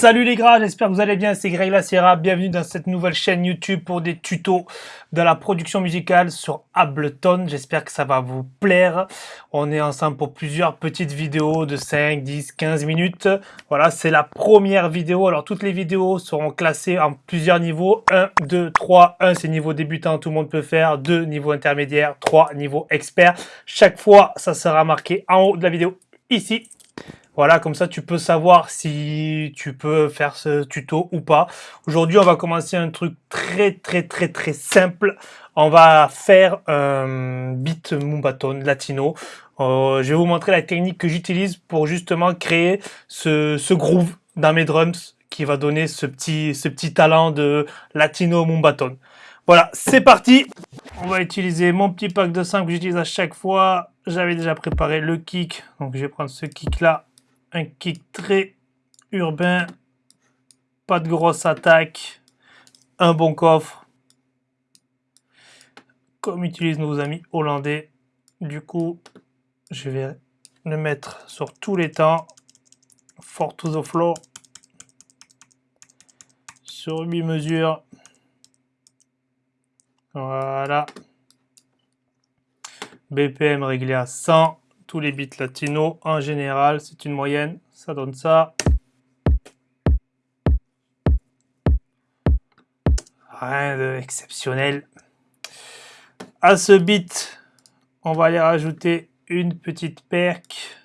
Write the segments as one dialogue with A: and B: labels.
A: Salut les gras, j'espère que vous allez bien, c'est Greg Sierra, bienvenue dans cette nouvelle chaîne YouTube pour des tutos de la production musicale sur Ableton, j'espère que ça va vous plaire. On est ensemble pour plusieurs petites vidéos de 5, 10, 15 minutes. Voilà, c'est la première vidéo, alors toutes les vidéos seront classées en plusieurs niveaux, 1, 2, 3, 1 c'est niveau débutant, tout le monde peut faire, 2 niveau intermédiaire, 3 niveau expert. Chaque fois, ça sera marqué en haut de la vidéo, ici, voilà, comme ça, tu peux savoir si tu peux faire ce tuto ou pas. Aujourd'hui, on va commencer un truc très, très, très, très simple. On va faire un beat Mumbaton latino. Euh, je vais vous montrer la technique que j'utilise pour justement créer ce, ce groove dans mes drums qui va donner ce petit, ce petit talent de latino Mumbaton. Voilà, c'est parti On va utiliser mon petit pack de 5 que j'utilise à chaque fois. J'avais déjà préparé le kick, donc je vais prendre ce kick là un kick très urbain, pas de grosse attaque, un bon coffre, comme utilisent nos amis hollandais. Du coup, je vais le mettre sur tous les temps, fort to the floor, sur 8 mesures. Voilà. BPM réglé à 100 tous les bits latinos. En général, c'est une moyenne. Ça donne ça. Rien d'exceptionnel. À ce bit, on va aller rajouter une petite perque.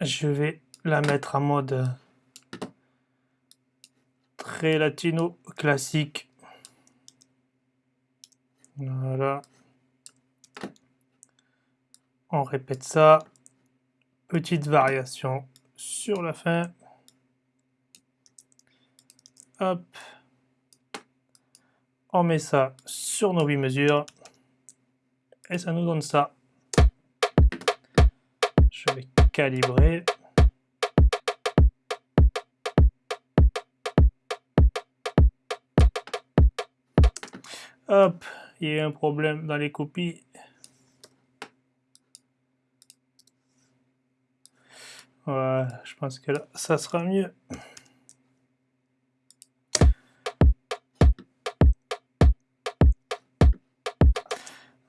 A: Je vais la mettre en mode très latino classique. Voilà. On répète ça. Petite variation sur la fin. Hop. On met ça sur nos 8 mesures. Et ça nous donne ça. Je vais calibrer. Hop, il y a un problème dans les copies. Voilà, je pense que là, ça sera mieux.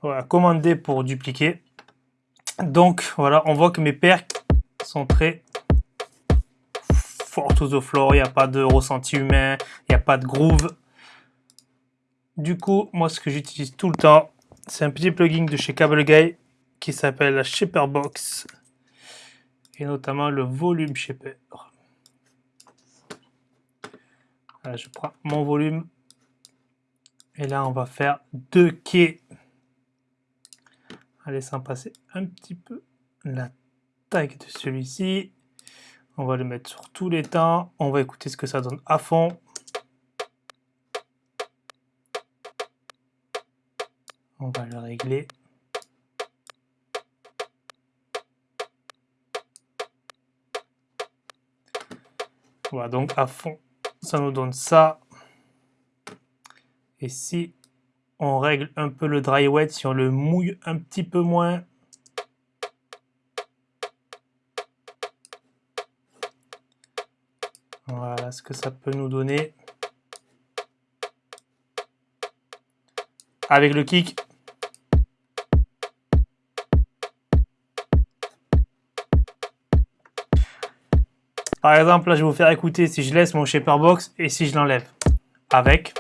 A: Voilà, commander pour dupliquer. Donc voilà, on voit que mes percs sont très fort to the floor, il n'y a pas de ressenti humain, il n'y a pas de groove. Du coup, moi ce que j'utilise tout le temps, c'est un petit plugin de chez Cable Guy qui s'appelle la Shaper Box et notamment le Volume Shaper. je prends mon volume et là on va faire deux quais en laissant passer un petit peu la taille de celui-ci. On va le mettre sur tous les temps. On va écouter ce que ça donne à fond. On va le régler. Voilà, donc à fond, ça nous donne ça. Et si on règle un peu le dry wet si on le mouille un petit peu moins. Voilà ce que ça peut nous donner. Avec le kick. Par exemple, là, je vais vous faire écouter si je laisse mon shaper box et si je l'enlève. Avec.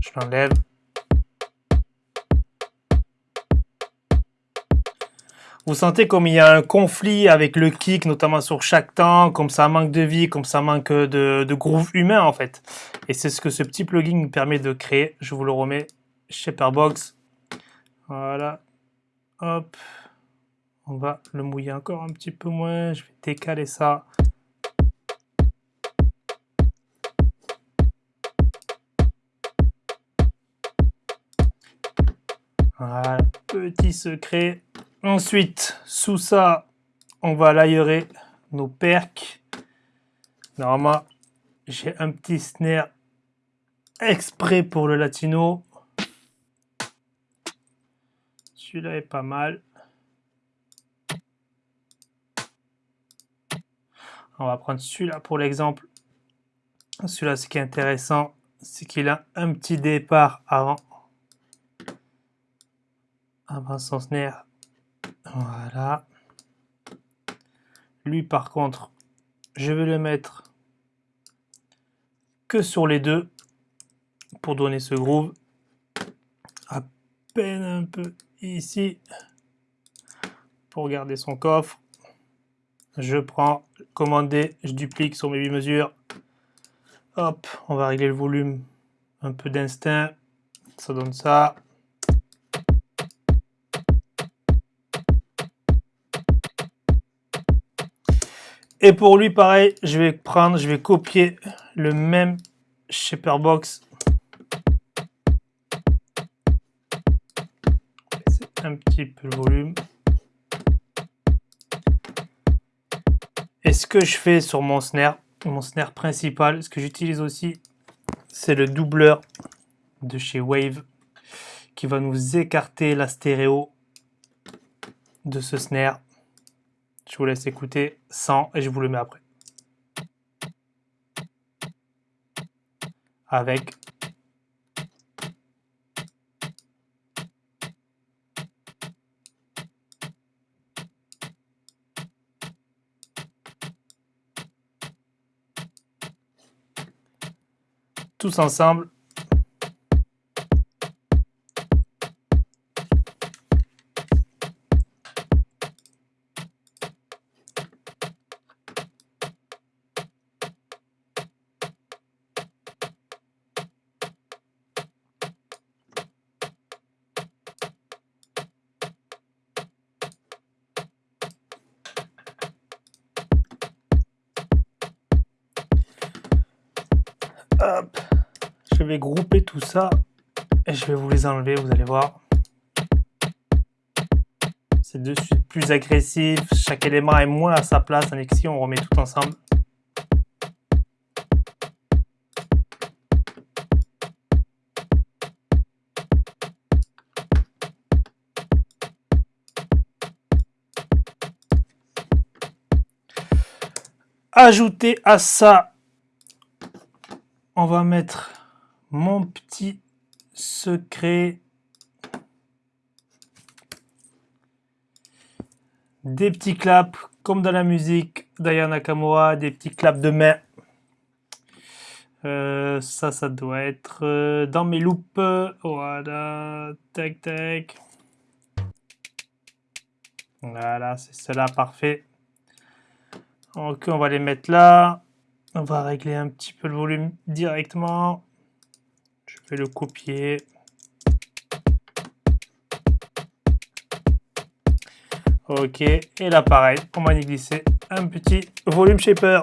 A: Je l'enlève. Vous sentez comme il y a un conflit avec le kick, notamment sur chaque temps, comme ça manque de vie, comme ça manque de, de groove humain en fait. Et c'est ce que ce petit plugin permet de créer. Je vous le remets, Shaperbox. Voilà. Hop On va le mouiller encore un petit peu moins. Je vais décaler ça. Voilà, petit secret. Ensuite, sous ça, on va l'aérer nos percs. Normalement, j'ai un petit snare exprès pour le latino. Celui-là est pas mal. On va prendre celui-là pour l'exemple. Celui-là, ce qui est intéressant, c'est qu'il a un petit départ avant, avant son snare. Voilà. Lui, par contre, je vais le mettre que sur les deux pour donner ce groove. À peine un peu ici pour garder son coffre. Je prends commander, je duplique sur mes 8 mesures. Hop, on va régler le volume un peu d'instinct. Ça donne ça. Et pour lui, pareil, je vais prendre, je vais copier le même Shaper Box. un petit peu le volume. Et ce que je fais sur mon snare, mon snare principal, ce que j'utilise aussi, c'est le doubleur de chez Wave qui va nous écarter la stéréo de ce snare. Je vous laisse écouter sans et je vous le mets après. Avec tous ensemble. Je vais grouper tout ça et je vais vous les enlever, vous allez voir. C'est de suite plus agressif, chaque élément est moins à sa place, tandis si on remet tout ensemble. Ajouter à ça, on va mettre mon petit secret. Des petits claps, comme dans la musique d'Aya Nakamura, des petits claps de main. Euh, ça, ça doit être euh, dans mes loupes. Voilà, tac, tac. Voilà, c'est cela, parfait. Ok, on va les mettre là. On va régler un petit peu le volume directement. Je vais le copier. Ok, et là pareil, on va y glisser un petit volume shaper.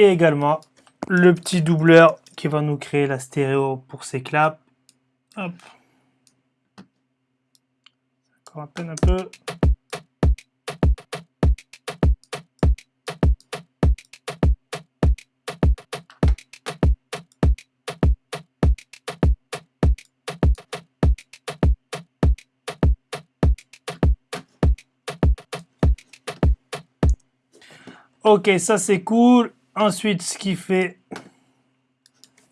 A: Et également le petit doubleur qui va nous créer la stéréo pour ces claps. Hop. Encore un peu. Ok, ça c'est cool. Ensuite, ce qui fait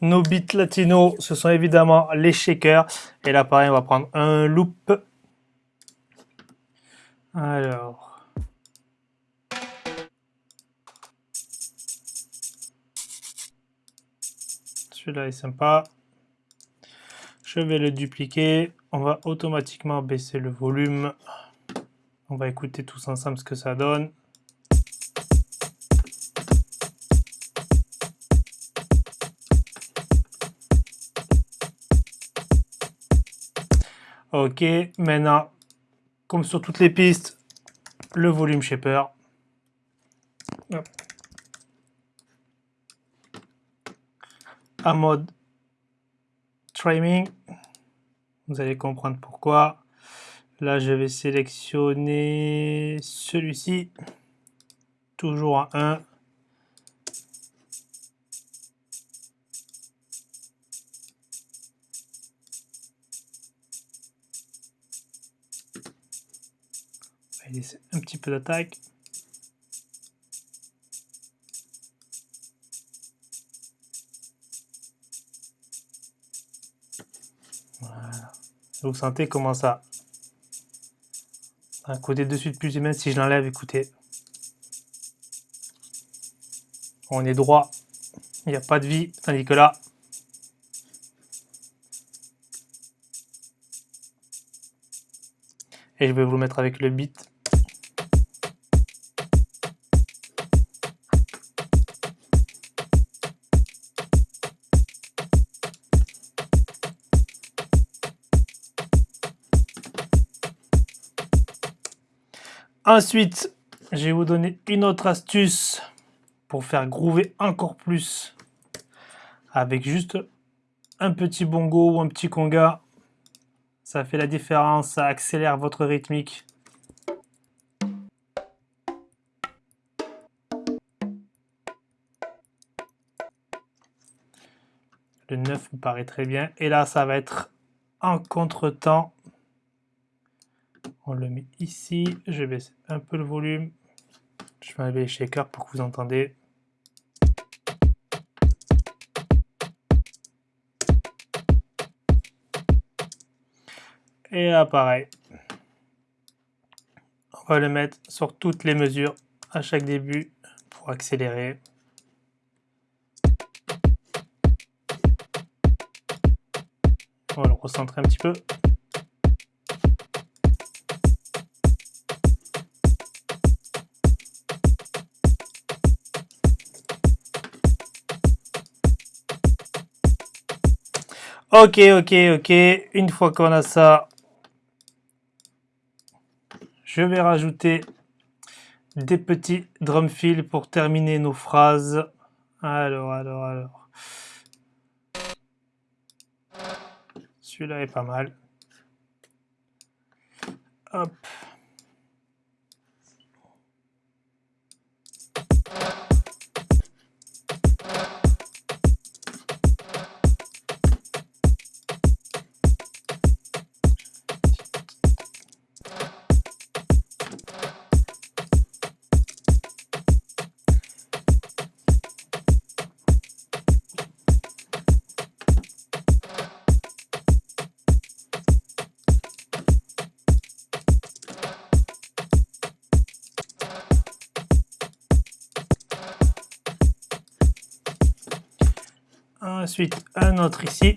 A: nos beats latino, ce sont évidemment les shakers. Et là, pareil, on va prendre un loop. Alors. Celui-là est sympa. Je vais le dupliquer. On va automatiquement baisser le volume. On va écouter tous ensemble ce que ça donne. Ok, maintenant, comme sur toutes les pistes, le volume shaper. À mode trimming. Vous allez comprendre pourquoi. Là, je vais sélectionner celui-ci. Toujours à 1. Un petit peu d'attaque. Voilà. Vous sentez comment ça un côté dessus de plus même si je l'enlève, écoutez. On est droit, il n'y a pas de vie, tandis que là, et je vais vous le mettre avec le beat. Ensuite, je vais vous donner une autre astuce pour faire groover encore plus avec juste un petit bongo ou un petit conga. Ça fait la différence, ça accélère votre rythmique. Le 9 me paraît très bien. Et là, ça va être en contre-temps on le met ici. Je baisse un peu le volume. Je vais enlever les shakers pour que vous entendez. Et là, pareil. On va le mettre sur toutes les mesures à chaque début pour accélérer. On va le recentrer un petit peu. Ok, ok, ok. Une fois qu'on a ça, je vais rajouter des petits drum fills pour terminer nos phrases. Alors, alors, alors. Celui-là est pas mal. Hop. Ensuite, un autre ici.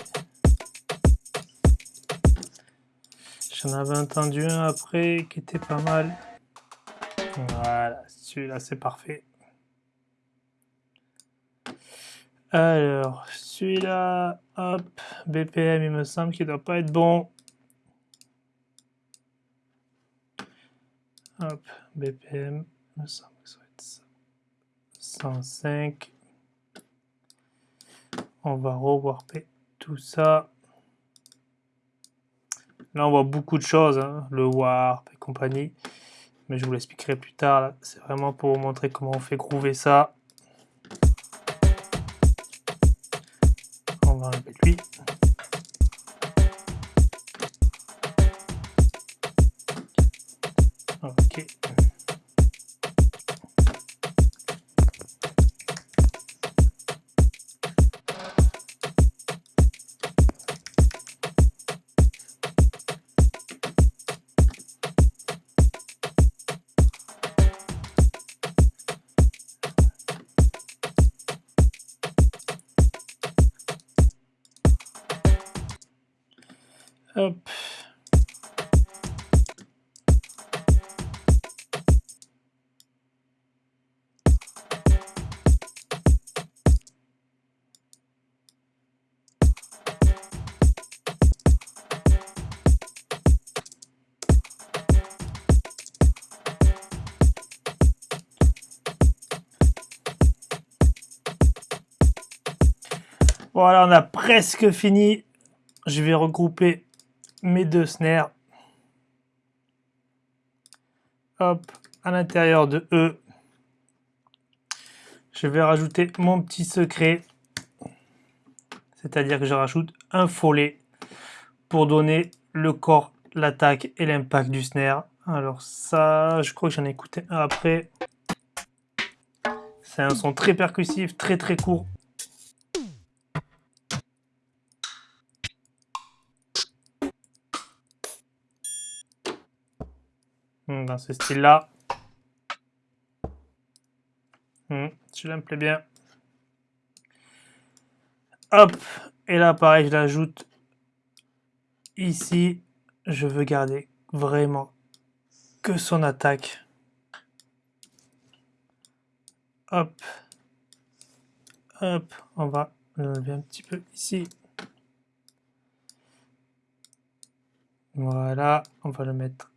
A: J'en avais entendu un après qui était pas mal. Voilà, celui-là c'est parfait. Alors, celui-là, hop, BPM, il me semble qu'il doit pas être bon. Hop, BPM, il me semble que ça va être ça. 105. On va rewarper tout ça. Là, on voit beaucoup de choses, hein, le warp et compagnie. Mais je vous l'expliquerai plus tard. C'est vraiment pour vous montrer comment on fait groover ça. On va enlever lui. Ok. Voilà, on a presque fini. Je vais regrouper mes deux snares. Hop, à l'intérieur de eux. Je vais rajouter mon petit secret. C'est-à-dire que je rajoute un follet pour donner le corps, l'attaque et l'impact du snare. Alors ça, je crois que j'en ai écouté un après. C'est un son très percussif, très très court. Dans ce style-là. Hmm, je me plaît bien. Hop, et là pareil, je l'ajoute ici. Je veux garder vraiment que son attaque. Hop, hop, on va l'enlever un petit peu ici. Voilà, on va le mettre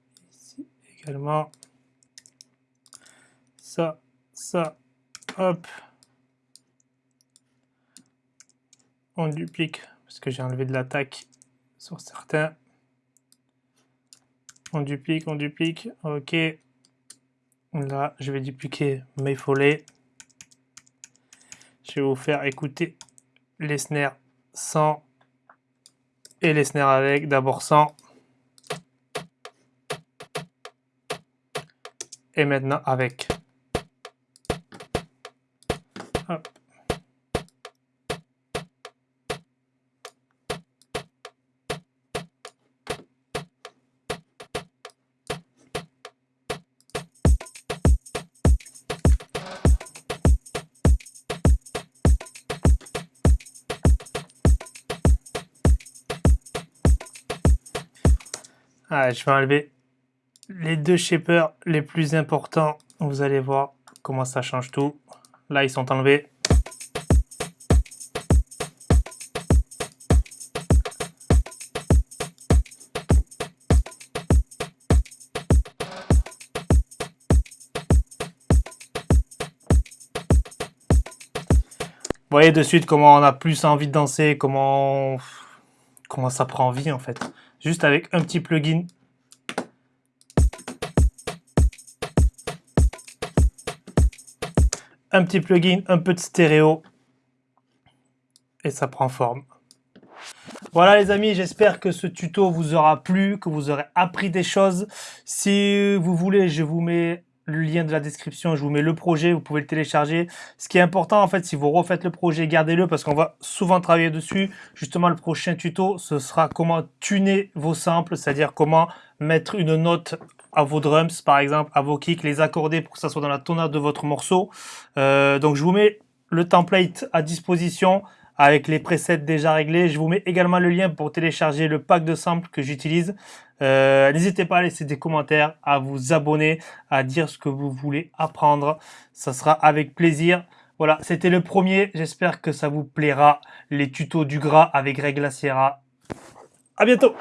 A: Ça, ça, hop. On duplique parce que j'ai enlevé de l'attaque sur certains. On duplique, on duplique, ok. Là, je vais dupliquer mes follets. Je vais vous faire écouter les snares sans et les snares avec. D'abord sans. Et maintenant avec. Ah, je vais enlever les deux shapers les plus importants, vous allez voir comment ça change tout. Là, ils sont enlevés. Vous voyez de suite comment on a plus envie de danser, comment, comment ça prend vie en fait. Juste avec un petit plugin un petit plugin, un peu de stéréo et ça prend forme. Voilà les amis, j'espère que ce tuto vous aura plu, que vous aurez appris des choses. Si vous voulez, je vous mets le lien de la description, je vous mets le projet, vous pouvez le télécharger. Ce qui est important en fait, si vous refaites le projet, gardez-le parce qu'on va souvent travailler dessus. Justement, le prochain tuto, ce sera comment tuner vos samples, c'est-à-dire comment mettre une note à vos drums, par exemple, à vos kicks, les accorder pour que ça soit dans la tonade de votre morceau. Euh, donc, je vous mets le template à disposition avec les presets déjà réglés. Je vous mets également le lien pour télécharger le pack de samples que j'utilise. Euh, n'hésitez pas à laisser des commentaires, à vous abonner, à dire ce que vous voulez apprendre. Ça sera avec plaisir. Voilà, c'était le premier. J'espère que ça vous plaira. Les tutos du gras avec Greg Sierra. À bientôt